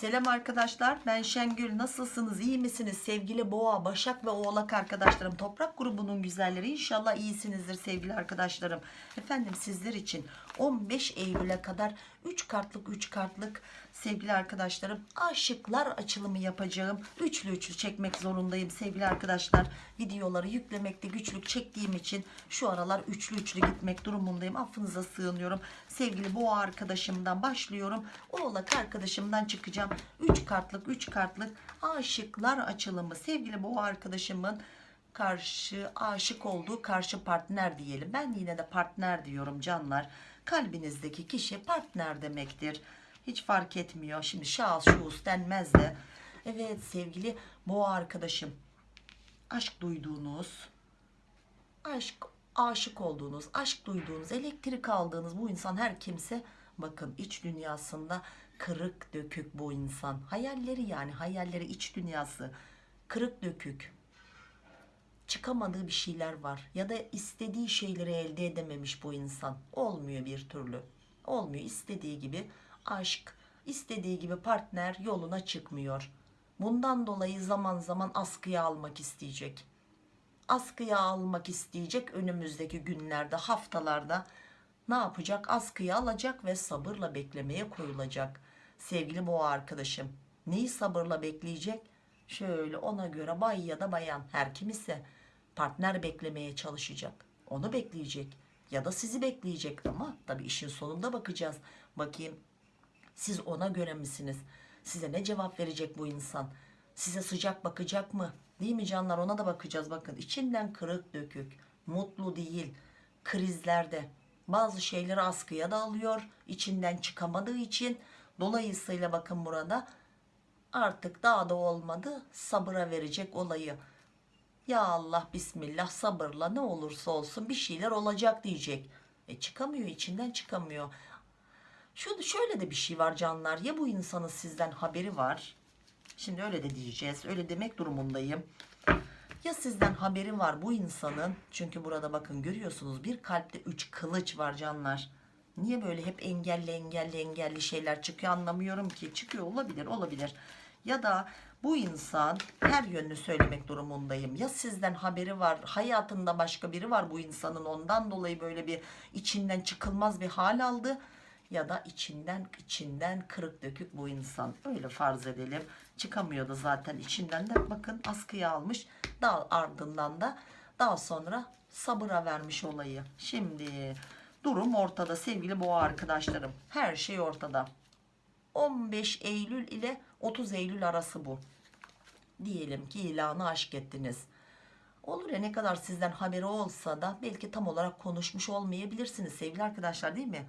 Selam arkadaşlar ben Şengül. Nasılsınız? İyi misiniz? Sevgili boğa başak ve oğlak arkadaşlarım toprak grubunun güzelleri. İnşallah iyisinizdir sevgili arkadaşlarım. Efendim sizler için 15 Eylül'e kadar 3 kartlık 3 kartlık sevgili arkadaşlarım aşıklar açılımı yapacağım. Üçlü üçlü çekmek zorundayım sevgili arkadaşlar. Videoları yüklemekte güçlük çektiğim için şu aralar üçlü üçlü gitmek durumundayım. Affınıza sığınıyorum. Sevgili boğa arkadaşımdan başlıyorum. Oğlak arkadaşımdan çıkacağım. 3 kartlık 3 kartlık aşıklar açılımı. Sevgili boğa arkadaşımın karşı aşık olduğu karşı partner diyelim. Ben yine de partner diyorum canlar kalbinizdeki kişi partner demektir. Hiç fark etmiyor. Şimdi şahıs şuhus denmez de. Evet sevgili boğa arkadaşım aşk duyduğunuz aşk aşık olduğunuz aşk duyduğunuz elektrik aldığınız bu insan her kimse bakın iç dünyasında kırık dökük bu insan. Hayalleri yani hayalleri iç dünyası kırık dökük çıkamadığı bir şeyler var ya da istediği şeyleri elde edememiş bu insan. Olmuyor bir türlü. Olmuyor. İstediği gibi aşk istediği gibi partner yoluna çıkmıyor. Bundan dolayı zaman zaman askıya almak isteyecek. Askıya almak isteyecek önümüzdeki günlerde haftalarda ne yapacak? Askıya alacak ve sabırla beklemeye koyulacak. Sevgili boğa arkadaşım neyi sabırla bekleyecek? Şöyle ona göre bay ya da bayan her kim ise partner beklemeye çalışacak. Onu bekleyecek ya da sizi bekleyecek ama tabi işin sonunda bakacağız. Bakayım siz ona göre misiniz? Size ne cevap verecek bu insan? Size sıcak bakacak mı? Değil mi canlar? Ona da bakacağız. Bakın içinden kırık dökük mutlu değil. Krizlerde bazı şeyleri askıya da alıyor içinden çıkamadığı için. Dolayısıyla bakın burada artık daha da olmadı sabıra verecek olayı ya Allah bismillah sabırla ne olursa olsun bir şeyler olacak diyecek. E çıkamıyor içinden çıkamıyor. Şu şöyle de bir şey var canlar ya bu insanın sizden haberi var? Şimdi öyle de diyeceğiz öyle demek durumundayım. Ya sizden haberi var bu insanın? Çünkü burada bakın görüyorsunuz bir kalpte 3 kılıç var canlar. Niye böyle hep engelli engelli engelli şeyler çıkıyor anlamıyorum ki. Çıkıyor olabilir olabilir. Ya da bu insan her yönünü söylemek durumundayım. Ya sizden haberi var hayatında başka biri var bu insanın ondan dolayı böyle bir içinden çıkılmaz bir hal aldı ya da içinden içinden kırık dökük bu insan. Öyle farz edelim. Çıkamıyordu zaten içinden de. Bakın askıya almış. Daha ardından da daha sonra sabıra vermiş olayı. Şimdi durum ortada sevgili boğa arkadaşlarım. Her şey ortada 15 Eylül ile 30 Eylül arası bu. Diyelim ki ilanı aşk ettiniz. Olur ya ne kadar sizden haberi olsa da belki tam olarak konuşmuş olmayabilirsiniz sevgili arkadaşlar değil mi?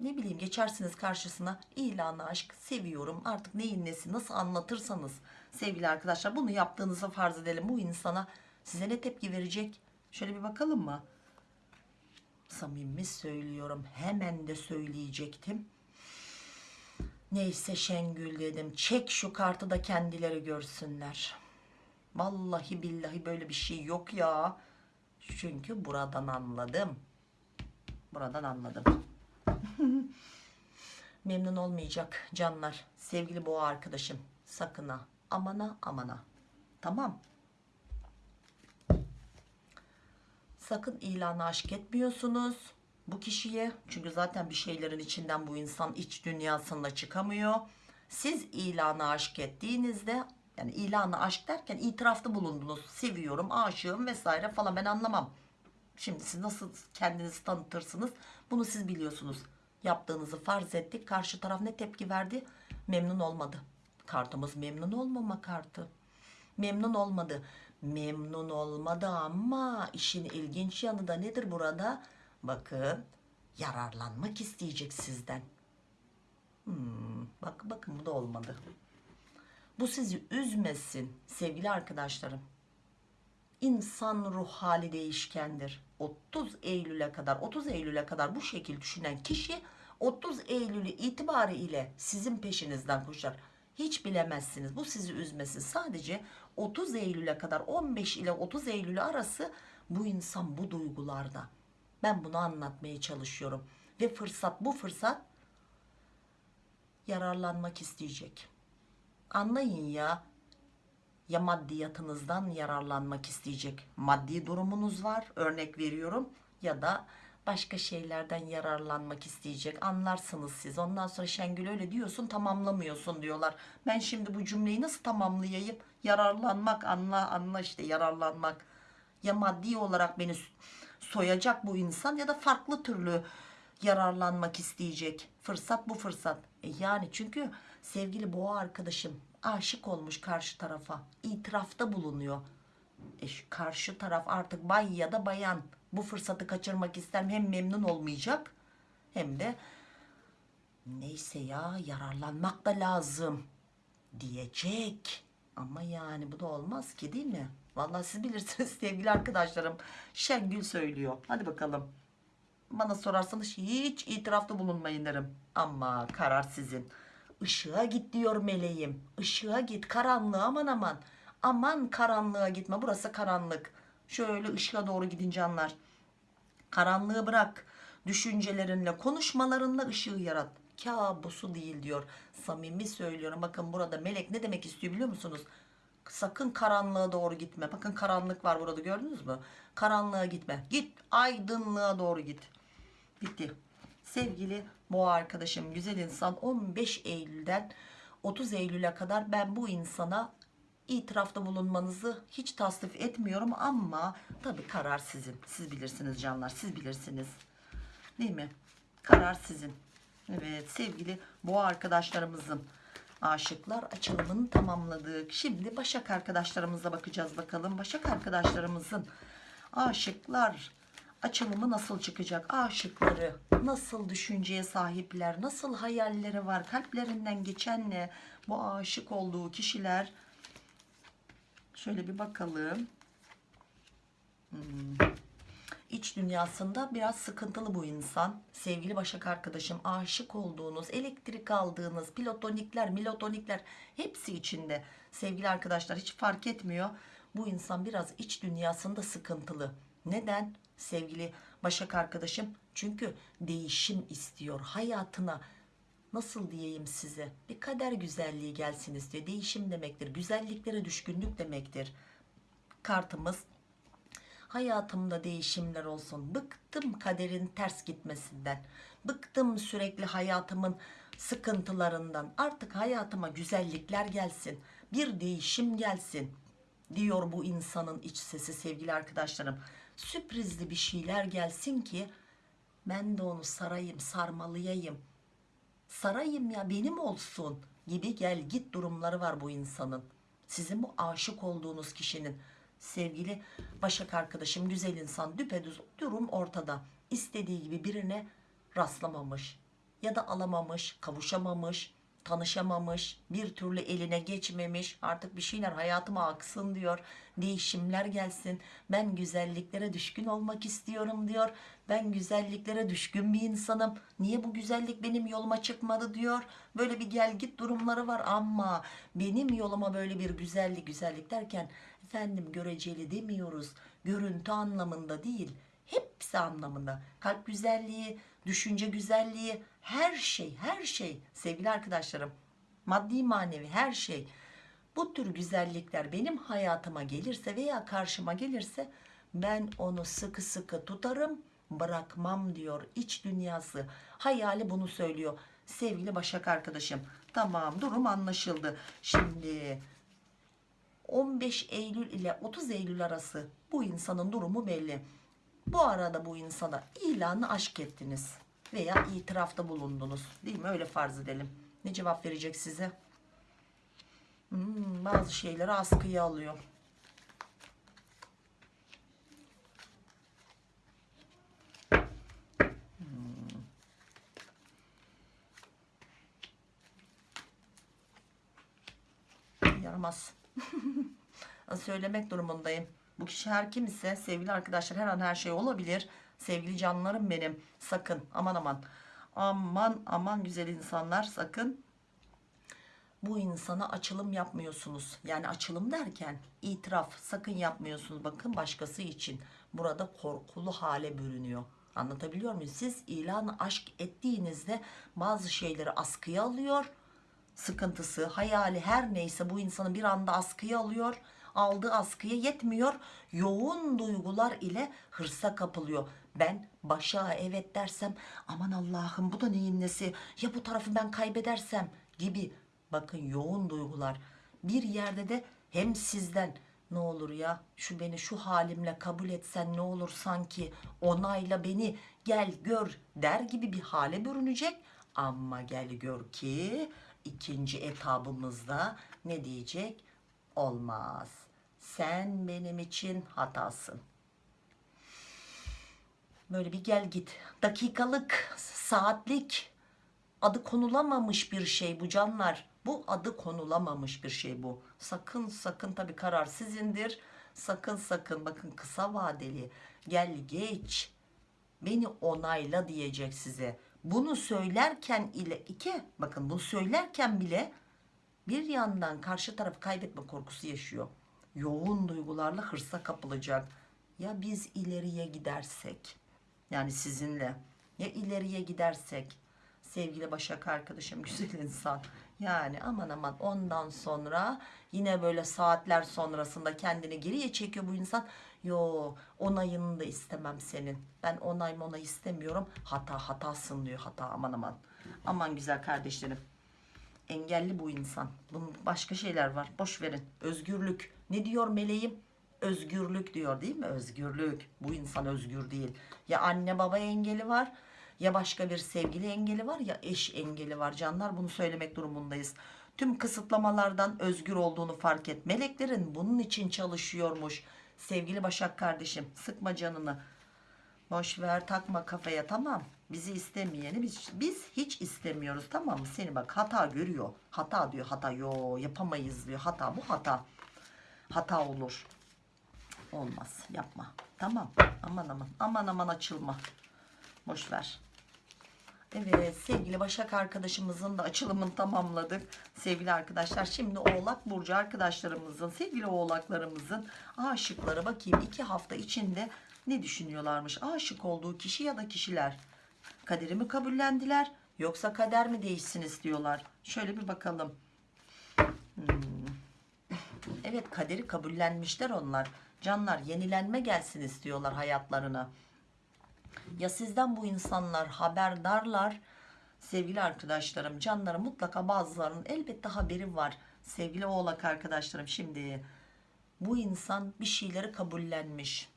Ne bileyim geçersiniz karşısına ilanı aşk seviyorum. Artık neyin nesi nasıl anlatırsanız. Sevgili arkadaşlar bunu yaptığınızı farz edelim. Bu insana size ne tepki verecek? Şöyle bir bakalım mı? Samimi söylüyorum hemen de söyleyecektim neyse Şengül dedim çek şu kartı da kendileri görsünler. Vallahi billahi böyle bir şey yok ya. Çünkü buradan anladım. Buradan anladım. Memnun olmayacak canlar sevgili boğa arkadaşım. Sakın amana amana tamam. Sakın ilanı aşk etmiyorsunuz bu kişiye. Çünkü zaten bir şeylerin içinden bu insan iç dünyasında çıkamıyor. Siz ilanı aşk ettiğinizde yani ilanı aşk derken itirafta bulundunuz. Seviyorum aşığım vesaire falan. Ben anlamam. Şimdi siz nasıl kendinizi tanıtırsınız? Bunu siz biliyorsunuz. Yaptığınızı farz ettik. Karşı taraf ne tepki verdi? Memnun olmadı. Kartımız memnun olmama kartı. Memnun olmadı. Memnun olmadı ama işin ilginç yanı da nedir burada bakın yararlanmak isteyecek sizden. Hmm, bak bakın bu da olmadı. Bu sizi üzmesin sevgili arkadaşlarım. İnsan ruh hali değişkendir. 30 Eylül'e kadar 30 Eylül'e kadar bu şekil düşünen kişi 30 Eylül itibariyle sizin peşinizden koşar. Hiç bilemezsiniz. Bu sizi üzmesin. Sadece 30 Eylül'e kadar 15 ile 30 Eylül arası bu insan bu duygularda ben bunu anlatmaya çalışıyorum. Ve fırsat bu fırsat yararlanmak isteyecek. Anlayın ya ya maddiyatınızdan yararlanmak isteyecek. Maddi durumunuz var örnek veriyorum. Ya da başka şeylerden yararlanmak isteyecek. Anlarsınız siz. Ondan sonra Şengül öyle diyorsun tamamlamıyorsun diyorlar. Ben şimdi bu cümleyi nasıl tamamlayayım? Yararlanmak anla anla işte yararlanmak. Ya maddi olarak beni soyacak bu insan ya da farklı türlü yararlanmak isteyecek. Fırsat bu fırsat. E yani çünkü sevgili boğa arkadaşım aşık olmuş karşı tarafa. İtirafta bulunuyor. E karşı taraf artık bay ya da bayan. Bu fırsatı kaçırmak ister hem memnun olmayacak hem de neyse ya yararlanmak da lazım diyecek. Ama yani bu da olmaz ki değil mi vallahi siz bilirsiniz sevgili arkadaşlarım. Şengül söylüyor. Hadi bakalım. Bana sorarsanız hiç itirafta bulunmayın derim. Ama karar sizin. Işığa git diyor meleğim. Işığa git. Karanlığa aman aman. Aman karanlığa gitme. Burası karanlık. Şöyle ışığa doğru gidin canlar karanlığı bırak. Düşüncelerinle konuşmalarınla ışığı yarat. Kabusu değil diyor. Samimi söylüyorum. Bakın burada melek ne demek istiyor biliyor musunuz sakın karanlığa doğru gitme. Bakın karanlık var burada gördünüz mü? Karanlığa gitme. Git aydınlığa doğru git. Bitti sevgili boğa arkadaşım güzel insan 15 Eylül'den 30 Eylül'e kadar ben bu insana itirafta bulunmanızı hiç tasvip etmiyorum ama tabi karar sizin. Siz bilirsiniz canlar siz bilirsiniz. Değil mi? Karar sizin. Evet sevgili boğa arkadaşlarımızın aşıklar açılımını tamamladık. Şimdi başak arkadaşlarımıza bakacağız bakalım. Başak arkadaşlarımızın aşıklar açılımı nasıl çıkacak? Aşıkları nasıl düşünceye sahipler? Nasıl hayalleri var? Kalplerinden geçen ne? Bu aşık olduğu kişiler. Şöyle bir bakalım. Hmm. İç dünyasında biraz sıkıntılı bu insan. Sevgili başak arkadaşım aşık olduğunuz elektrik aldığınız platonikler milotonikler hepsi içinde. Sevgili arkadaşlar hiç fark etmiyor. Bu insan biraz iç dünyasında sıkıntılı. Neden? Sevgili Başak arkadaşım çünkü değişim istiyor hayatına. Nasıl diyeyim size? Bir kader güzelliği gelsin istiyor. Değişim demektir güzelliklere düşkünlük demektir. Kartımız hayatımda değişimler olsun. Bıktım kaderin ters gitmesinden. Bıktım sürekli hayatımın sıkıntılarından. Artık hayatıma güzellikler gelsin. Bir değişim gelsin diyor bu insanın iç sesi sevgili arkadaşlarım. Sürprizli bir şeyler gelsin ki ben de onu sarayım sarmalayayım. Sarayım ya benim olsun gibi gel git durumları var bu insanın. Sizin bu aşık olduğunuz kişinin sevgili başak arkadaşım güzel insan düpedüz durum ortada. İstediği gibi birine rastlamamış ya da alamamış kavuşamamış tanışamamış bir türlü eline geçmemiş artık bir şeyler hayatıma aksın diyor değişimler gelsin ben güzelliklere düşkün olmak istiyorum diyor ben güzelliklere düşkün bir insanım niye bu güzellik benim yoluma çıkmadı diyor. Böyle bir gel git durumları var ama benim yoluma böyle bir güzellik güzellik derken efendim göreceli demiyoruz. Görüntü anlamında değil hepsi anlamında. Kalp güzelliği düşünce güzelliği her şey her şey. Sevgili arkadaşlarım maddi manevi her şey. Bu tür güzellikler benim hayatıma gelirse veya karşıma gelirse ben onu sıkı sıkı tutarım bırakmam diyor iç dünyası. Hayali bunu söylüyor sevgili Başak arkadaşım. Tamam durum anlaşıldı. Şimdi 15 Eylül ile 30 Eylül arası bu insanın durumu belli. Bu arada bu insana ilanı aşk ettiniz veya itirafta bulundunuz. Değil mi? Öyle farz edelim. Ne cevap verecek size? Hmm, bazı şeyleri askıya alıyor. Hmm. yaramaz söylemek durumundayım? Bu kişi her kim ise sevgili arkadaşlar her an her şey olabilir. Sevgili canlarım benim. Sakın aman aman. Aman aman güzel insanlar sakın. Bu insana açılım yapmıyorsunuz. Yani açılım derken itiraf sakın yapmıyorsunuz. Bakın başkası için. Burada korkulu hale bürünüyor. Anlatabiliyor muyum? Siz ilan aşk ettiğinizde bazı şeyleri askıya alıyor sıkıntısı, hayali her neyse bu insanı bir anda askıya alıyor. Aldığı askıya yetmiyor. Yoğun duygular ile hırsa kapılıyor. Ben başa evet dersem aman Allah'ım bu da neyin nesi ya bu tarafı ben kaybedersem gibi bakın yoğun duygular. Bir yerde de hem sizden ne olur ya şu beni şu halimle kabul etsen ne olur sanki onayla beni gel gör der gibi bir hale bürünecek. Ama gel gör ki ikinci etabımızda ne diyecek? Olmaz. Sen benim için hatasın. Böyle bir gel git. Dakikalık, saatlik adı konulamamış bir şey bu canlar. Bu adı konulamamış bir şey bu. Sakın sakın tabi karar sizindir. Sakın sakın bakın kısa vadeli gel geç beni onayla diyecek size. Bunu söylerken ile iki bakın bunu söylerken bile bir yandan karşı tarafı kaybetme korkusu yaşıyor. Yoğun duygularla hırsa kapılacak. Ya biz ileriye gidersek yani sizinle ya ileriye gidersek sevgili Başak arkadaşım güzel insan yani aman aman ondan sonra yine böyle saatler sonrasında kendini geriye çekiyor bu insan yo onayını da istemem senin. Ben onay onay istemiyorum. Hata hatasın diyor hata aman aman. Aman güzel kardeşlerim. Engelli bu insan. Bunun başka şeyler var. Boş verin. Özgürlük. Ne diyor meleğim? Özgürlük diyor değil mi? Özgürlük. Bu insan özgür değil. Ya anne baba engeli var ya başka bir sevgili engeli var ya eş engeli var. Canlar bunu söylemek durumundayız. Tüm kısıtlamalardan özgür olduğunu fark et. Meleklerin bunun için çalışıyormuş sevgili Başak kardeşim sıkma canını. Boş ver takma kafaya tamam. Bizi istemeyeni biz, biz hiç istemiyoruz tamam mı? Seni bak hata görüyor. Hata diyor hata. Yo yapamayız diyor. Hata bu hata. Hata olur. Olmaz yapma. Tamam. Aman aman aman aman açılma. Boş ver Evet sevgili Başak arkadaşımızın da açılımını tamamladık. Sevgili arkadaşlar şimdi Oğlak Burcu arkadaşlarımızın sevgili oğlaklarımızın aşıkları bakayım iki hafta içinde ne düşünüyorlarmış. Aşık olduğu kişi ya da kişiler kaderimi kabullendiler yoksa kader mi değişsin istiyorlar. Şöyle bir bakalım. Hmm. Evet kaderi kabullenmişler onlar. Canlar yenilenme gelsin istiyorlar hayatlarına. Ya sizden bu insanlar haberdarlar. Sevgili arkadaşlarım canlarım mutlaka bazılarının elbette haberi var. Sevgili oğlak arkadaşlarım şimdi bu insan bir şeyleri kabullenmiş.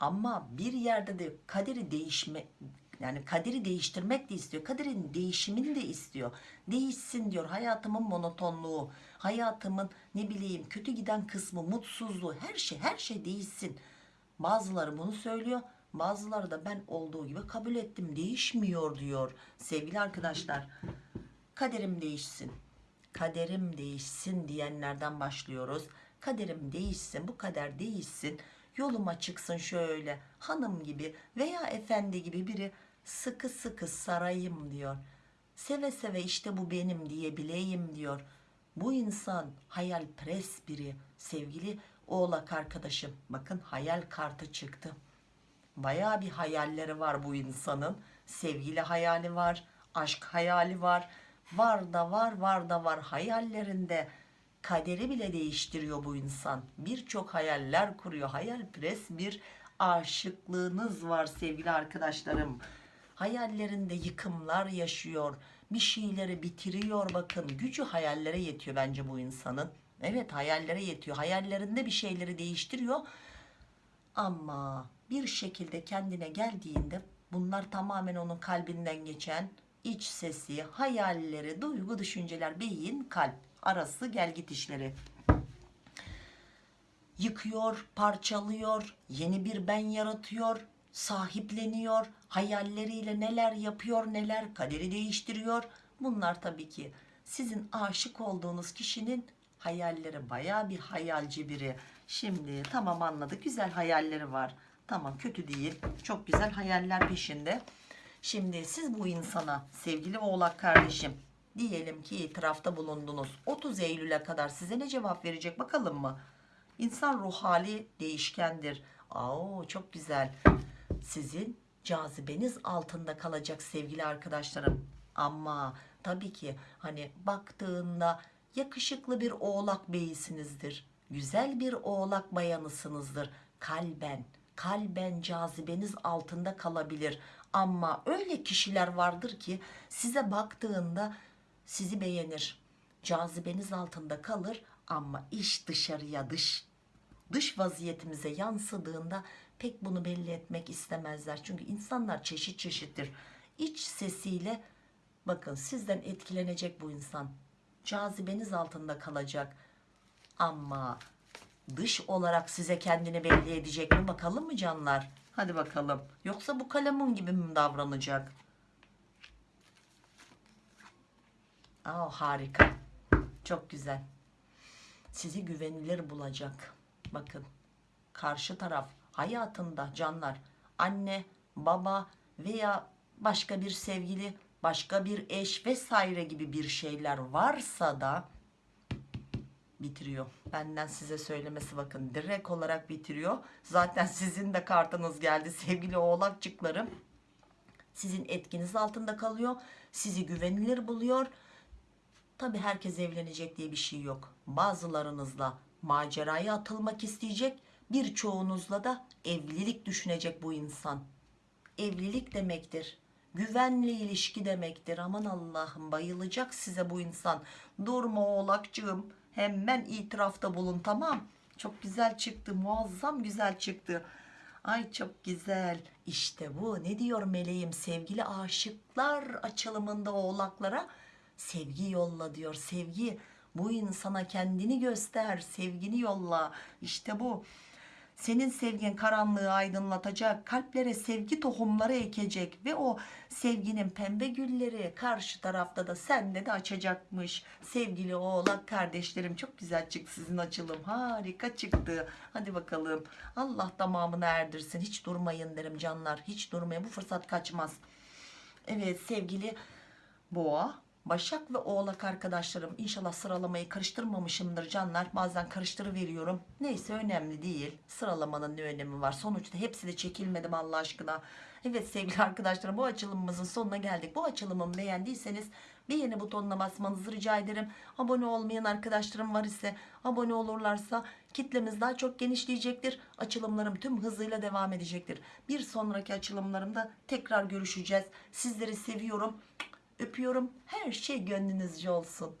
Ama bir yerde de kaderi değişme yani kaderi değiştirmek de istiyor kaderin değişimini de istiyor. Değişsin diyor hayatımın monotonluğu hayatımın ne bileyim kötü giden kısmı mutsuzluğu her şey her şey değişsin. Bazıları bunu söylüyor Bazıları da ben olduğu gibi kabul ettim değişmiyor diyor. Sevgili arkadaşlar kaderim değişsin. Kaderim değişsin diyenlerden başlıyoruz. Kaderim değişsin bu kader değişsin. Yoluma çıksın şöyle hanım gibi veya efendi gibi biri sıkı sıkı sarayım diyor. Seve seve işte bu benim diyebileyim diyor. Bu insan hayalperest biri sevgili oğlak arkadaşım. Bakın hayal kartı çıktı. Baya bir hayalleri var bu insanın. Sevgili hayali var, aşk hayali var. Var da var, var da var hayallerinde. Kaderi bile değiştiriyor bu insan. Birçok hayaller kuruyor. Hayalperest bir aşıklığınız var sevgili arkadaşlarım. Hayallerinde yıkımlar yaşıyor. Bir şeyleri bitiriyor bakın. Gücü hayallere yetiyor bence bu insanın. Evet hayallere yetiyor. Hayallerinde bir şeyleri değiştiriyor. Ama bir şekilde kendine geldiğinde bunlar tamamen onun kalbinden geçen iç sesi, hayalleri, duygu, düşünceler, beyin, kalp arası gel git işleri. Yıkıyor, parçalıyor, yeni bir ben yaratıyor, sahipleniyor, hayalleriyle neler yapıyor, neler kaderi değiştiriyor. Bunlar tabii ki sizin aşık olduğunuz kişinin hayalleri baya bir hayalci biri. Şimdi tamam anladık güzel hayalleri var. Tamam kötü değil. Çok güzel hayaller peşinde. Şimdi siz bu insana sevgili oğlak kardeşim diyelim ki itirafta bulundunuz. 30 Eylül'e kadar size ne cevap verecek bakalım mı? İnsan ruh hali değişkendir. Aa, çok güzel. Sizin cazibeniz altında kalacak sevgili arkadaşlarım. Ama tabii ki hani baktığında yakışıklı bir oğlak beyisinizdir. Güzel bir oğlak bayanısınızdır. Kalben, kalben cazibeniz altında kalabilir. Ama öyle kişiler vardır ki size baktığında sizi beğenir. Cazibeniz altında kalır ama iş dışarıya dış dış vaziyetimize yansıdığında pek bunu belli etmek istemezler. Çünkü insanlar çeşit çeşittir. İç sesiyle bakın sizden etkilenecek bu insan. Cazibeniz altında kalacak. Ama dış olarak size kendini belli edecek mi bakalım mı canlar? Hadi bakalım. Yoksa bu kalemun gibi mi davranacak? Aa, harika. Çok güzel. Sizi güvenilir bulacak. Bakın karşı taraf hayatında canlar anne, baba veya başka bir sevgili, başka bir eş vesaire gibi bir şeyler varsa da bitiriyor. Benden size söylemesi bakın direkt olarak bitiriyor. Zaten sizin de kartınız geldi sevgili oğlakçıklarım. Sizin etkiniz altında kalıyor. Sizi güvenilir buluyor. Tabi herkes evlenecek diye bir şey yok. Bazılarınızla maceraya atılmak isteyecek. Birçoğunuzla da evlilik düşünecek bu insan. Evlilik demektir. Güvenli ilişki demektir. Aman Allah'ım bayılacak size bu insan. Durma oğlakcığım. Hemen itirafta bulun tamam. Çok güzel çıktı. Muazzam güzel çıktı. Ay çok güzel. İşte bu. Ne diyor meleğim sevgili aşıklar açılımında oğlaklara? Sevgi yolla diyor. Sevgi. Bu insana kendini göster. Sevgini yolla. İşte bu. Senin sevgin karanlığı aydınlatacak, kalplere sevgi tohumları ekecek ve o sevginin pembe gülleri karşı tarafta da sende de açacakmış. Sevgili oğlak kardeşlerim çok güzel çıktı sizin açılım. Harika çıktı. Hadi bakalım. Allah tamamını erdirsin. Hiç durmayın derim canlar. Hiç durmayın. Bu fırsat kaçmaz. Evet sevgili boğa Başak ve Oğlak arkadaşlarım inşallah sıralamayı karıştırmamışımdır canlar. Bazen karıştırıveriyorum. Neyse önemli değil. Sıralamanın ne önemi var? Sonuçta hepsi de çekilmedim Allah aşkına. Evet sevgili arkadaşlarım bu açılımımızın sonuna geldik. Bu açılımımı beğendiyseniz beğeni butonuna basmanızı rica ederim. Abone olmayan arkadaşlarım var ise abone olurlarsa kitlemiz daha çok genişleyecektir. Açılımlarım tüm hızıyla devam edecektir. Bir sonraki açılımlarımda tekrar görüşeceğiz. Sizleri seviyorum. Öpüyorum. Her şey gönlünüzce olsun.